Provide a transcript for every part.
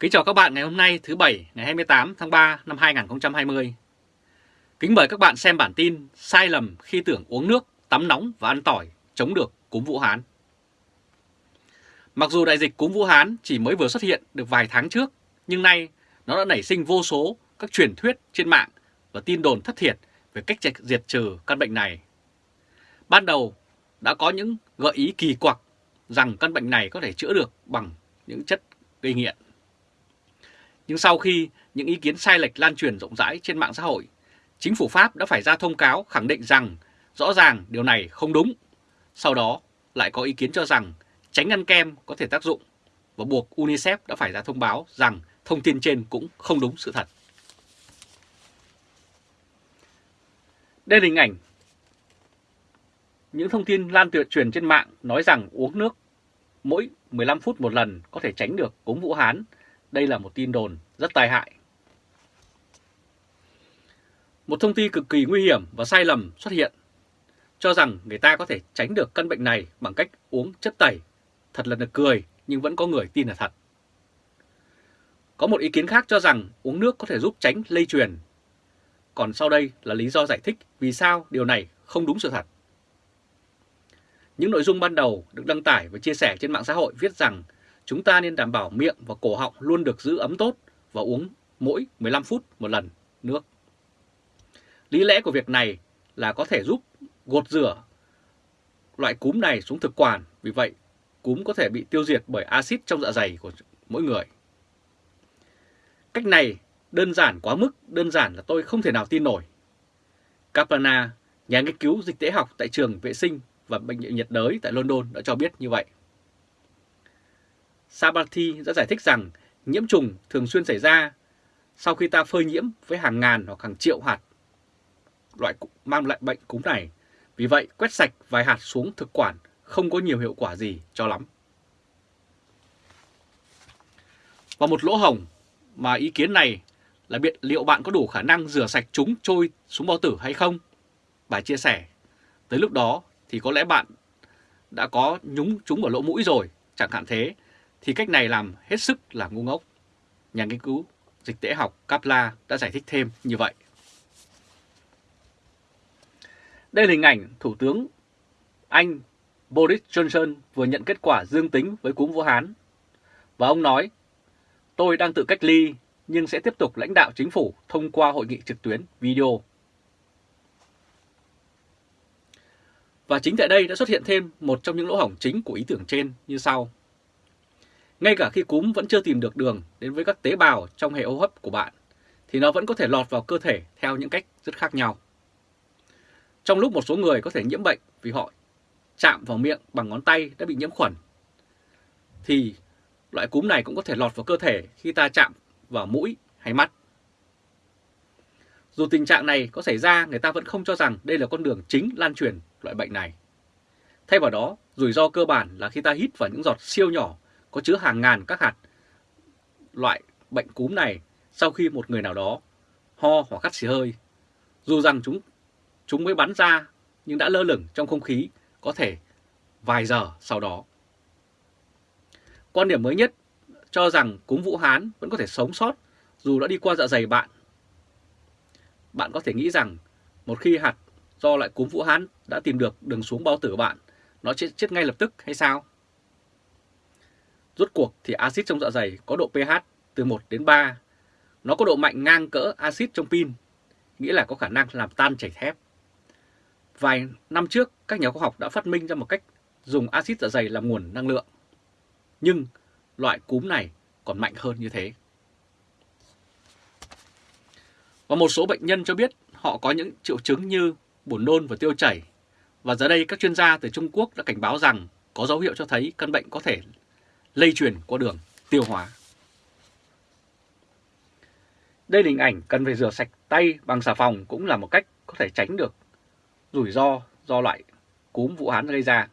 Kính chào các bạn ngày hôm nay thứ Bảy ngày 28 tháng 3 năm 2020. Kính mời các bạn xem bản tin sai lầm khi tưởng uống nước, tắm nóng và ăn tỏi chống được cúm Vũ Hán. Mặc dù đại dịch cúm Vũ Hán chỉ mới vừa xuất hiện được vài tháng trước, nhưng nay nó đã nảy sinh vô số các truyền thuyết trên mạng và tin đồn thất thiệt về cách diệt trừ căn bệnh này. Ban đầu đã có những gợi ý kỳ quặc rằng căn bệnh này có thể chữa được bằng những chất gây nghiện. Nhưng sau khi những ý kiến sai lệch lan truyền rộng rãi trên mạng xã hội, chính phủ Pháp đã phải ra thông cáo khẳng định rằng rõ ràng điều này không đúng. Sau đó lại có ý kiến cho rằng tránh ăn kem có thể tác dụng và buộc UNICEF đã phải ra thông báo rằng thông tin trên cũng không đúng sự thật. Đây là hình ảnh những thông tin lan tuyệt truyền trên mạng nói rằng uống nước mỗi 15 phút một lần có thể tránh được cúm Vũ Hán đây là một tin đồn rất tai hại. Một thông tin cực kỳ nguy hiểm và sai lầm xuất hiện, cho rằng người ta có thể tránh được căn bệnh này bằng cách uống chất tẩy. Thật là nực cười, nhưng vẫn có người tin là thật. Có một ý kiến khác cho rằng uống nước có thể giúp tránh lây truyền. Còn sau đây là lý do giải thích vì sao điều này không đúng sự thật. Những nội dung ban đầu được đăng tải và chia sẻ trên mạng xã hội viết rằng Chúng ta nên đảm bảo miệng và cổ họng luôn được giữ ấm tốt và uống mỗi 15 phút một lần nước. Lý lẽ của việc này là có thể giúp gột rửa loại cúm này xuống thực quản, vì vậy cúm có thể bị tiêu diệt bởi axit trong dạ dày của mỗi người. Cách này đơn giản quá mức, đơn giản là tôi không thể nào tin nổi. Kaplana, nhà nghiên cứu dịch tễ học tại trường vệ sinh và bệnh viện nhiệt đới tại London đã cho biết như vậy. Sabati đã giải thích rằng nhiễm trùng thường xuyên xảy ra sau khi ta phơi nhiễm với hàng ngàn hoặc hàng triệu hạt loại mang lại bệnh cúm này. Vì vậy, quét sạch vài hạt xuống thực quản không có nhiều hiệu quả gì cho lắm. Và một lỗ hồng mà ý kiến này là biện liệu bạn có đủ khả năng rửa sạch chúng trôi xuống bao tử hay không? Bà chia sẻ, tới lúc đó thì có lẽ bạn đã có nhúng chúng vào lỗ mũi rồi, chẳng hạn thế, thì cách này làm hết sức là ngu ngốc. Nhà nghiên cứu dịch tễ học Kapla đã giải thích thêm như vậy. Đây là hình ảnh Thủ tướng Anh Boris Johnson vừa nhận kết quả dương tính với cúm Vũ Hán. Và ông nói, tôi đang tự cách ly nhưng sẽ tiếp tục lãnh đạo chính phủ thông qua hội nghị trực tuyến video. Và chính tại đây đã xuất hiện thêm một trong những lỗ hổng chính của ý tưởng trên như sau. Ngay cả khi cúm vẫn chưa tìm được đường đến với các tế bào trong hệ hô hấp của bạn, thì nó vẫn có thể lọt vào cơ thể theo những cách rất khác nhau. Trong lúc một số người có thể nhiễm bệnh vì họ chạm vào miệng bằng ngón tay đã bị nhiễm khuẩn, thì loại cúm này cũng có thể lọt vào cơ thể khi ta chạm vào mũi hay mắt. Dù tình trạng này có xảy ra, người ta vẫn không cho rằng đây là con đường chính lan truyền loại bệnh này. Thay vào đó, rủi ro cơ bản là khi ta hít vào những giọt siêu nhỏ có chứa hàng ngàn các hạt loại bệnh cúm này sau khi một người nào đó ho hoặc khát xì hơi. Dù rằng chúng chúng mới bắn ra nhưng đã lơ lửng trong không khí có thể vài giờ sau đó. Quan điểm mới nhất cho rằng cúm Vũ Hán vẫn có thể sống sót dù đã đi qua dạ dày bạn. Bạn có thể nghĩ rằng một khi hạt do loại cúm Vũ Hán đã tìm được đường xuống bao tử bạn, nó chết, chết ngay lập tức hay sao? Rốt cuộc thì axit trong dạ dày có độ pH từ 1 đến 3. Nó có độ mạnh ngang cỡ axit trong pin, nghĩa là có khả năng làm tan chảy thép. Vài năm trước, các nhà khoa học đã phát minh ra một cách dùng axit dạ dày làm nguồn năng lượng. Nhưng loại cúm này còn mạnh hơn như thế. Và một số bệnh nhân cho biết họ có những triệu chứng như buồn nôn và tiêu chảy. Và giờ đây các chuyên gia từ Trung Quốc đã cảnh báo rằng có dấu hiệu cho thấy căn bệnh có thể lây truyền qua đường tiêu hóa. Đây là hình ảnh cần phải rửa sạch tay bằng xà phòng cũng là một cách có thể tránh được rủi ro do loại cúm Vũ Hán gây ra.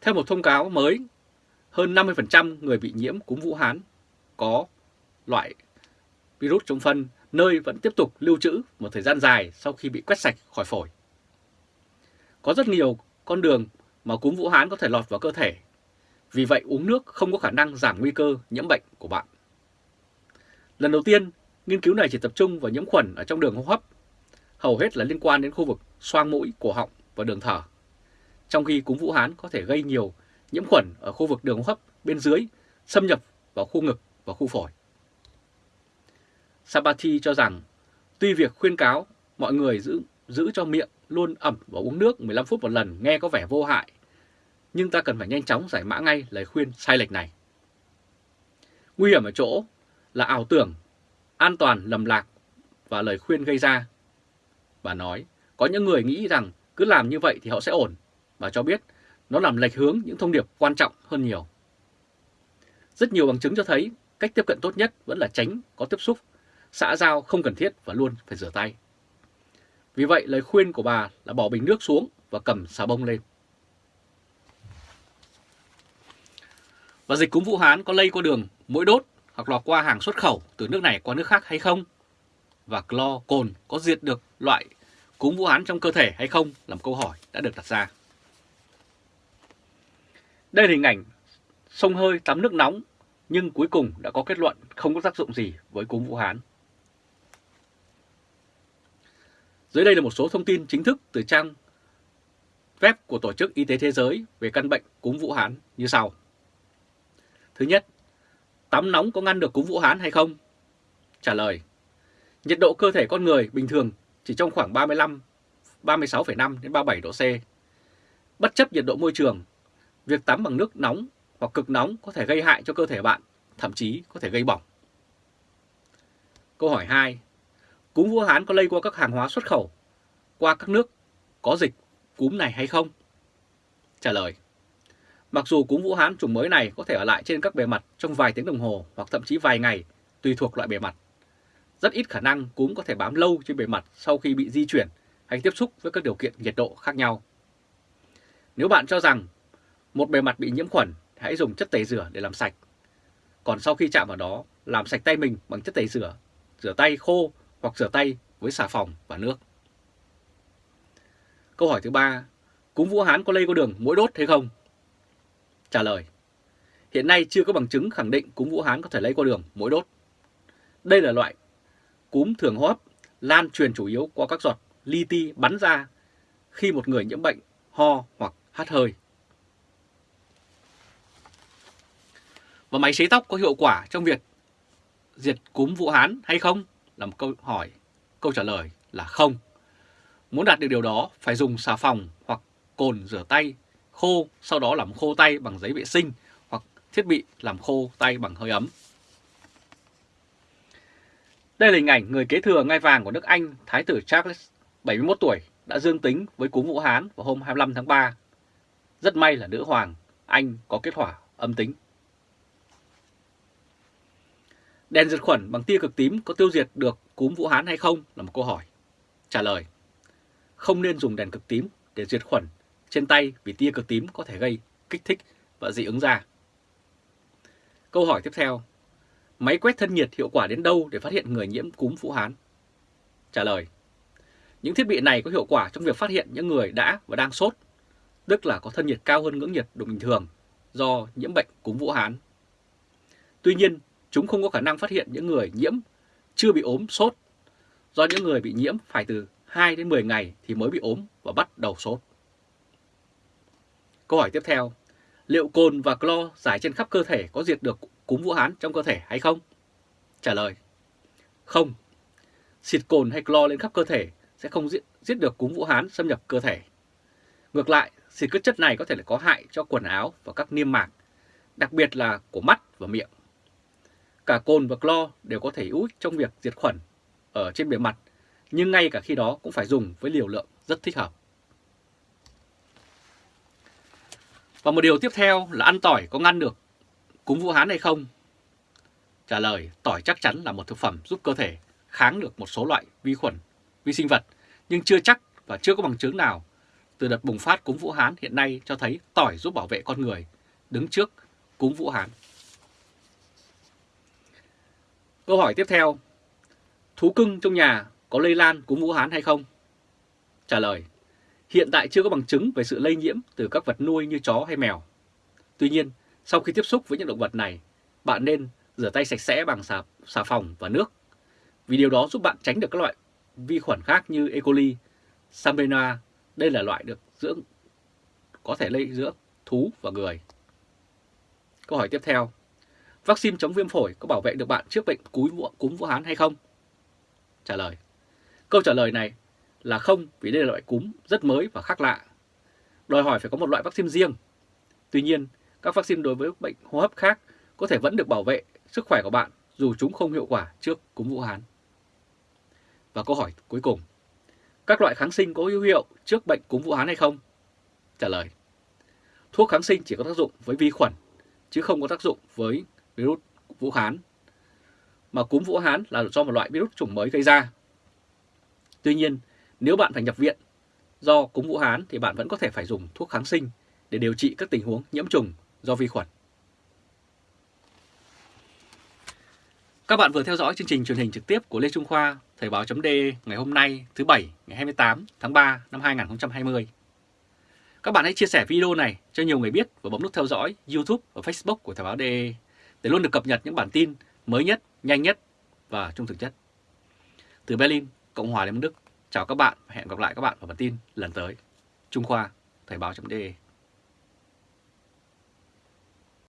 Theo một thông cáo mới, hơn 50% người bị nhiễm cúm Vũ Hán có loại virus trong phân nơi vẫn tiếp tục lưu trữ một thời gian dài sau khi bị quét sạch khỏi phổi. Có rất nhiều con đường mà cúm Vũ Hán có thể lọt vào cơ thể. Vì vậy uống nước không có khả năng giảm nguy cơ nhiễm bệnh của bạn. Lần đầu tiên, nghiên cứu này chỉ tập trung vào nhiễm khuẩn ở trong đường hô hấp, hầu hết là liên quan đến khu vực xoang mũi, cổ họng và đường thở. Trong khi cúm Vũ Hán có thể gây nhiều nhiễm khuẩn ở khu vực đường hô hấp bên dưới, xâm nhập vào khu ngực và khu phổi. Sabati cho rằng, tuy việc khuyên cáo mọi người giữ, giữ cho miệng luôn ẩm và uống nước 15 phút một lần nghe có vẻ vô hại, nhưng ta cần phải nhanh chóng giải mã ngay lời khuyên sai lệch này. Nguy hiểm ở chỗ là ảo tưởng, an toàn lầm lạc và lời khuyên gây ra. Bà nói, có những người nghĩ rằng cứ làm như vậy thì họ sẽ ổn. Bà cho biết nó làm lệch hướng những thông điệp quan trọng hơn nhiều. Rất nhiều bằng chứng cho thấy cách tiếp cận tốt nhất vẫn là tránh có tiếp xúc, xã giao không cần thiết và luôn phải rửa tay. Vì vậy lời khuyên của bà là bỏ bình nước xuống và cầm xà bông lên. Và dịch cúm Vũ Hán có lây qua đường mũi đốt hoặc là qua hàng xuất khẩu từ nước này qua nước khác hay không? Và clo, cồn có diệt được loại cúm Vũ Hán trong cơ thể hay không là một câu hỏi đã được đặt ra. Đây là hình ảnh sông hơi tắm nước nóng nhưng cuối cùng đã có kết luận không có tác dụng gì với cúm Vũ Hán. Dưới đây là một số thông tin chính thức từ trang web của Tổ chức Y tế Thế giới về căn bệnh cúm Vũ Hán như sau. Thứ nhất, tắm nóng có ngăn được cúm Vũ Hán hay không? Trả lời, nhiệt độ cơ thể con người bình thường chỉ trong khoảng 35, 36,5 đến 37 độ C. Bất chấp nhiệt độ môi trường, việc tắm bằng nước nóng hoặc cực nóng có thể gây hại cho cơ thể bạn, thậm chí có thể gây bỏng. Câu hỏi 2. Cúm Vũ Hán có lây qua các hàng hóa xuất khẩu qua các nước có dịch cúm này hay không? Trả lời. Mặc dù cúm Vũ Hán chủng mới này có thể ở lại trên các bề mặt trong vài tiếng đồng hồ hoặc thậm chí vài ngày, tùy thuộc loại bề mặt. Rất ít khả năng cúm có thể bám lâu trên bề mặt sau khi bị di chuyển hay tiếp xúc với các điều kiện nhiệt độ khác nhau. Nếu bạn cho rằng một bề mặt bị nhiễm khuẩn, hãy dùng chất tẩy rửa để làm sạch. Còn sau khi chạm vào đó, làm sạch tay mình bằng chất tẩy rửa, rửa tay khô hoặc rửa tay với xà phòng và nước. Câu hỏi thứ ba, cúm Vũ Hán có lây qua đường mũi đốt hay không? Trả lời, hiện nay chưa có bằng chứng khẳng định cúm Vũ Hán có thể lây qua đường mũi đốt. Đây là loại cúm thường hô hấp lan truyền chủ yếu qua các giọt li ti bắn ra khi một người nhiễm bệnh ho hoặc hắt hơi. Và máy sấy tóc có hiệu quả trong việc diệt cúm Vũ Hán hay không? Là một câu hỏi. Câu trả lời là không. Muốn đạt được điều đó phải dùng xà phòng hoặc cồn rửa tay khô, sau đó làm khô tay bằng giấy vệ sinh hoặc thiết bị làm khô tay bằng hơi ấm. Đây là hình ảnh người kế thừa ngai vàng của nước Anh, Thái tử Charles, 71 tuổi, đã dương tính với cúm Vũ Hán vào hôm 25 tháng 3. Rất may là nữ hoàng Anh có kết quả âm tính. Đèn diệt khuẩn bằng tia cực tím có tiêu diệt được cúm Vũ Hán hay không là một câu hỏi. Trả lời, không nên dùng đèn cực tím để diệt khuẩn trên tay vì tia cực tím có thể gây kích thích và dị ứng da. Câu hỏi tiếp theo, máy quét thân nhiệt hiệu quả đến đâu để phát hiện người nhiễm cúm Vũ Hán? Trả lời, những thiết bị này có hiệu quả trong việc phát hiện những người đã và đang sốt, tức là có thân nhiệt cao hơn ngưỡng nhiệt độ bình thường do nhiễm bệnh cúm Vũ Hán. Tuy nhiên, chúng không có khả năng phát hiện những người nhiễm chưa bị ốm sốt, do những người bị nhiễm phải từ 2 đến 10 ngày thì mới bị ốm và bắt đầu sốt. Câu hỏi tiếp theo, liệu cồn và clo giải trên khắp cơ thể có diệt được cúm Vũ Hán trong cơ thể hay không? Trả lời, không. Xịt cồn hay clo lên khắp cơ thể sẽ không giết, giết được cúm Vũ Hán xâm nhập cơ thể. Ngược lại, xịt các chất này có thể là có hại cho quần áo và các niêm mạc, đặc biệt là của mắt và miệng. Cả cồn và clo đều có thể hữu ích trong việc diệt khuẩn ở trên bề mặt, nhưng ngay cả khi đó cũng phải dùng với liều lượng rất thích hợp. Và một điều tiếp theo là ăn tỏi có ngăn được cúm Vũ Hán hay không? Trả lời, tỏi chắc chắn là một thực phẩm giúp cơ thể kháng được một số loại vi khuẩn, vi sinh vật, nhưng chưa chắc và chưa có bằng chứng nào từ đợt bùng phát cúm Vũ Hán hiện nay cho thấy tỏi giúp bảo vệ con người đứng trước cúm Vũ Hán. Câu hỏi tiếp theo, thú cưng trong nhà có lây lan cúm Vũ Hán hay không? Trả lời, hiện tại chưa có bằng chứng về sự lây nhiễm từ các vật nuôi như chó hay mèo. Tuy nhiên, Sau khi tiếp xúc với những động vật này, bạn nên rửa tay sạch sẽ bằng xà, xà phòng và nước, vì điều đó giúp bạn tránh được các loại vi khuẩn khác như E. coli, Salmonella. Đây là loại được dưỡng có thể lây giữa thú và người. Câu hỏi tiếp theo. Vaccine chống viêm phổi có bảo vệ được bạn trước bệnh cúm Vũ, cúm Vũ Hán hay không? Trả lời. Câu trả lời này là không vì đây là loại cúm rất mới và khác lạ. Đòi hỏi phải có một loại vaccine riêng. Tuy nhiên, các vaccine đối với bệnh hô hấp khác có thể vẫn được bảo vệ sức khỏe của bạn dù chúng không hiệu quả trước cúm Vũ Hán. Và câu hỏi cuối cùng. Các loại kháng sinh có hữu hiệu trước bệnh cúm Vũ Hán hay không? Trả lời. Thuốc kháng sinh chỉ có tác dụng với vi khuẩn, chứ không có tác dụng với virus Vũ Hán. Mà cúm Vũ Hán là do một loại virus chủng mới gây ra. Tuy nhiên, nếu bạn phải nhập viện do cúm Vũ Hán thì bạn vẫn có thể phải dùng thuốc kháng sinh để điều trị các tình huống nhiễm trùng do vi khuẩn. Các bạn vừa theo dõi chương trình truyền hình trực tiếp của Lê Trung Khoa, Thời báo chấm ngày hôm nay thứ Bảy ngày 28 tháng 3 năm 2020. Các bạn hãy chia sẻ video này cho nhiều người biết và bấm nút theo dõi YouTube và Facebook của Thời báo DE để luôn được cập nhật những bản tin mới nhất, nhanh nhất và trung thực nhất. Từ Berlin, Cộng hòa Liên bang Đức, chào các bạn và hẹn gặp lại các bạn vào bản tin lần tới. Trung Khoa, Thời báo.de